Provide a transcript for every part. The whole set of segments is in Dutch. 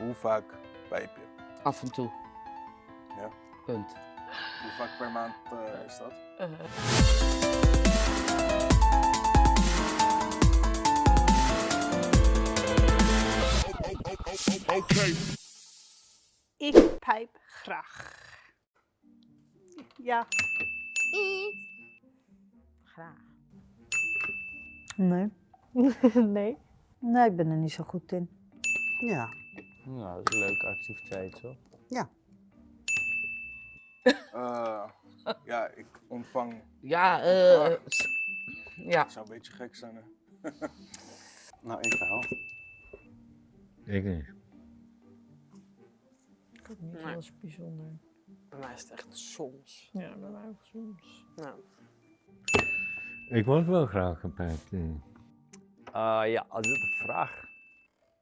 Hoe vaak pijp je? Af en toe. Ja. Punt. Hoe vaak per maand eh, is dat? Ik pijp graag. Ja. Graag. Nee. nee. Nee, ik ben er niet zo goed in. Ja. Nou, dat is een leuke activiteit, toch? Eh, ja, ik ontvang. Ja, eh. ja. Het zou een beetje gek zijn. Hè? Nou, ik wel. Ik niet. Ik heb niet Nee. alles bijzonder. Bij mij is het echt soms. Ja, bij mij ook soms. Nou. Ik word wel graag gepijpt. eh. Eh, ja, als dit een vraag.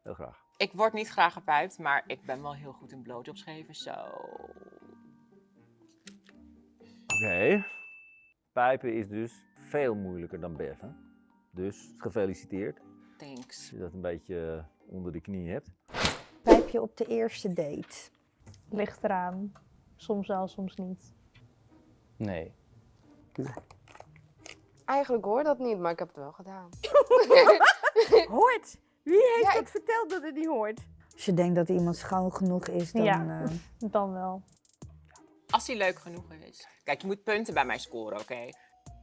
Heel graag. Ik word niet graag gepijpt, maar ik ben wel heel goed in blowjobs geven, zo. Oké. Pijpen is dus veel moeilijker dan beffen. Dus gefeliciteerd. Thanks. Je dat een beetje eh, onder de knie hebt. Pijp je op de eerste date? Ligt eraan. Soms wel, soms niet. Nee. Eigenlijk hoor dat niet, maar ik heb het wel gedaan. Hoort! Wie heeft Ja, dat verteld dat het niet hoort? Als je denkt dat iemand schoon genoeg is, dan... Ja. eh, Dan wel. Als hij leuk genoeg is. Kijk, je moet punten bij mij scoren, oké?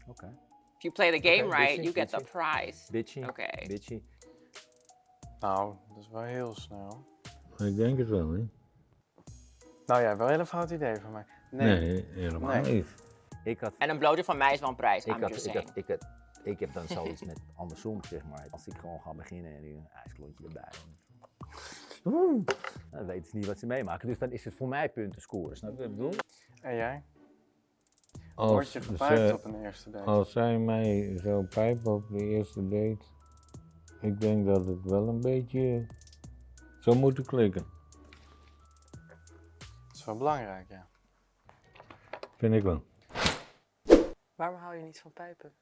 Oké. If you play the game right, bitchy, you get the prize. Bitchy. Oké. Bitchy. Nou, dat is wel heel snel. Ik denk het wel, hè? Nou ja, wel een hele fout idee van mij. Nee, helemaal Nee. niet. Ik had, En een blowjob van mij is wel een prijs, ik had, ik had, ik had, ik heb dan zoiets met andersom, zeg maar. Als ik gewoon ga beginnen en nu een ijsklontje erbij. Dan weten ze niet wat ze meemaken. Dus dan is het voor mij punten scoren. Snap je wat ik bedoel? En jij? Als, Word je gepijpt ze- op een eerste date? als zij mij zo pijpen op de eerste date, ik denk dat het wel een beetje zou moeten klikken. Dat is wel belangrijk, ja. Vind ik wel. Waarom hou je niet van pijpen?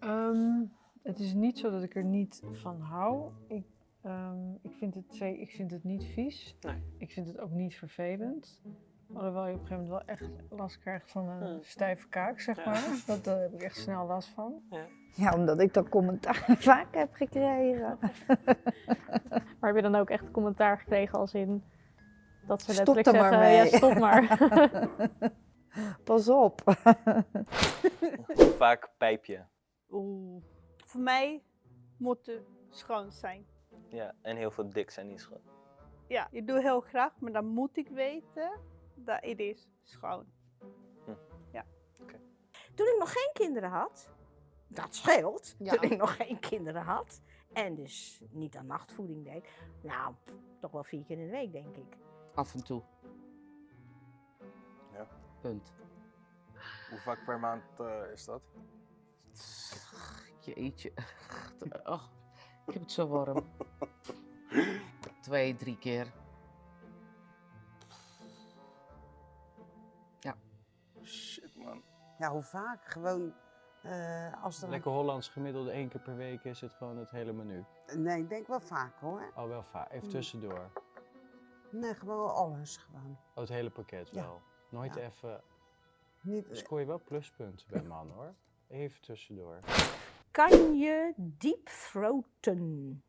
Ehm, het is niet zo dat ik er niet van hou. Ik, ehm, ik, vind, het, ik vind het niet vies. Nee. Ik vind het ook niet vervelend. Alhoewel je op een gegeven moment wel echt last krijgt van een Hmm. stijve kaak, zeg Ja. maar. Dat, Daar heb ik echt snel last van. Ja. Ja, omdat ik dat commentaar vaak heb gekregen. Maar heb je dan ook echt commentaar gekregen als in dat ze Stop letterlijk er maar zeggen, ja stop maar. Pas op. Hoe vaak pijp je? Oeh. Voor mij moet het schoon zijn. Ja, en heel veel dik zijn niet schoon. Ja, ik doe heel graag, maar dan moet ik weten dat het is schoon. Ja. Toen ik nog geen kinderen had, dat scheelt, Ja. toen ik nog geen kinderen had en dus niet aan nachtvoeding deed, nou, toch wel vier keer in de week, denk ik. Af en toe. Ja. Punt. Hoe vaak per maand eh, is dat? Jeetje. Oh, ik heb het zo warm. Twee, drie keer. Shit man. Ja, hoe vaak? Gewoon eh, als er... Lekker Hollands gemiddelde één keer per week is het gewoon het hele menu. Nee, ik denk wel vaak hoor. Oh, wel vaak. Even Mm. tussendoor. Nee, gewoon alles gewoon. Oh, het hele pakket Ja. wel. Nooit Ja. even... Niet, Scoor je wel pluspunten bij man hoor. Even tussendoor. Kan je deep throaten?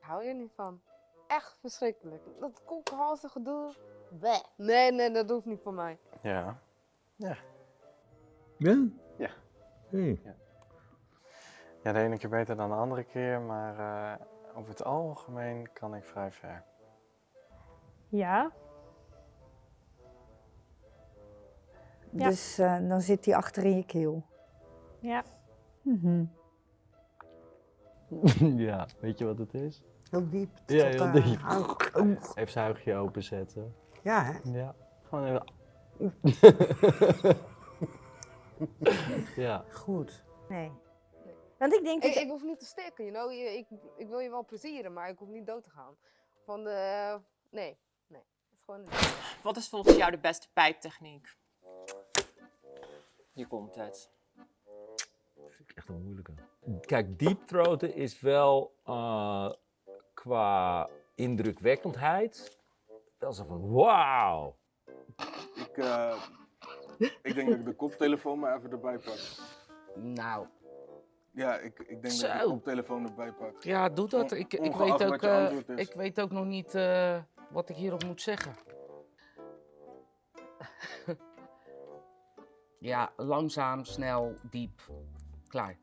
hou je niet van. Echt verschrikkelijk. Dat koekhalsige gedoe. Bleh. Nee, nee, dat hoeft niet voor mij. Ja. Ja? Ja. Hey. Ja, de ene keer beter dan de andere keer, maar eh, over het algemeen kan ik vrij ver. Ja. Ja. Dus eh, dan zit hij achter in je keel. Ja. Mhm. ja, weet je wat het is? Heel diep. Ja, heel eh, diep. Even zuigje openzetten. Ja, hè? Ja, gewoon even... ja. Goed. Nee. Want ik denk Ik, dat... ik hoef niet te stikken, you know? Ik, ik wil je wel plezieren, maar ik hoef niet dood te gaan. Van de... Nee, nee. Het is gewoon... Wat is volgens jou de beste pijptechniek? Hier komt het. vind ik echt een moeilijke. Kijk, deep throaten is wel eh, qua indrukwekkendheid wel zo van wauw. Ik, eh, ik denk dat ik de koptelefoon maar even erbij pak. Nou, Ja, ik, ik denk dat ik de koptelefoon erbij pak. ja, doe dat. On- Ik, ik, weet wat ook, je eh, ik weet ook nog niet eh, wat ik hierop moet zeggen. ja, langzaam, snel, diep. Klaar.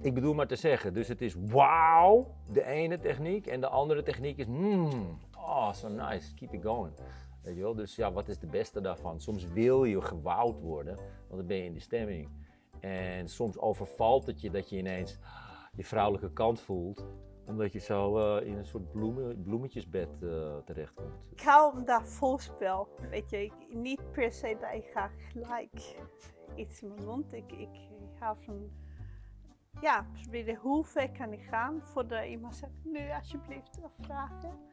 Ik bedoel maar te zeggen, dus het is wauw, de ene techniek, en de andere techniek is mmm, oh, so nice, keep it going. Weet je wel? Dus ja, wat is de beste daarvan? Soms wil je gewauwd worden, want dan ben je in de stemming. En soms overvalt het je dat je ineens je vrouwelijke kant voelt, omdat je zo eh, in een soort bloemen, bloemetjesbed eh, terechtkomt. Ik hou van dat voorspel. Weet je, ik, niet per se dat ik ga gelijk iets in mijn mond. Ik, ik hou van, ja, proberen hoe ver kan ik gaan voordat iemand zegt, nu alsjeblieft vragen.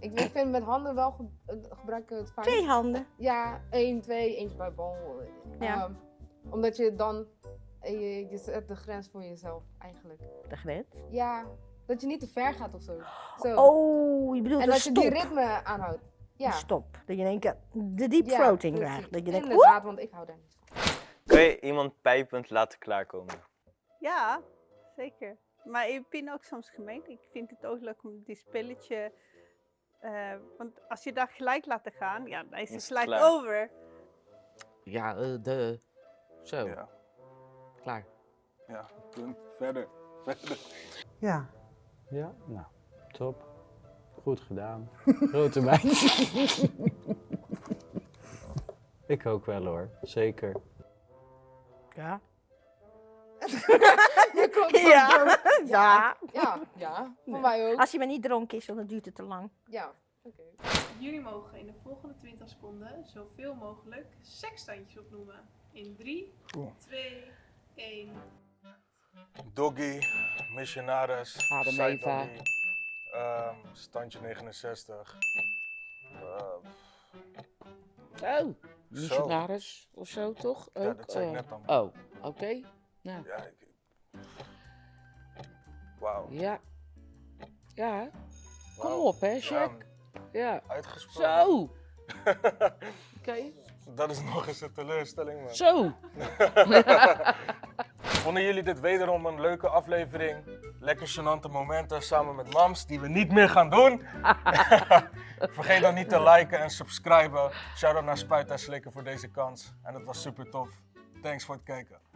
Ik ik vind met handen wel ge eh, gebruiken het fijn. Twee handen. Ja, één, twee, eentje bij bal. Ja. Ehm, omdat je dan, je, je zet de grens voor jezelf eigenlijk. De grens. Ja, dat je niet te ver gaat of zo. zo. Oh, je bedoelt en dat je die ritme aanhoudt. Ja. Stop. Dat je in één keer de deep Ja, throating krijgt. Dat je denkt, Inderdaad, want ik hou daar niet van. Kan je iemand pijpend laten klaarkomen? Ja, zeker. Maar ik ben ook soms gemeen. Ik vind het ook leuk om die spelletje. eh, want als je dat gelijk laat gaan, ja, dan is het gelijk klaar. over. Ja, eh, de. Zo. Ja, Klaar. ja, punt. Verder, verder. Ja. Ja, nou, top. Goed gedaan. Grote meid. Ik ook wel hoor, zeker. Ja. Je komt van Ja. Ja. Ja, ja, voor mij ook. Als je maar niet dronken is, want dan duurt het te lang. Ja, oké. Jullie mogen in de volgende 20 seconden zoveel mogelijk seksstandjes opnoemen. In 3, Oeh. 2, 1. Doggy, missionaris, Adam side Eva. doggy, ehm, standje 69. Eh, Oh, missionaris of zo toch? Ja, Ook, dat zei ik eh, net dan. Oh, oké. Nou, ja, ik... Wauw. ja. Ja, kom op hè, Ja, Jack. Ja. Uitgesproken. Zo. Oké. Dat is nog eens een teleurstelling, man. Zo. Vonden jullie dit wederom een leuke aflevering? Lekker gênante momenten samen met mams die we niet meer gaan doen. Vergeet dan niet te liken en subscriben. Shout-out naar Spuit en Slikken voor deze kans. En het was super tof. Thanks voor het kijken.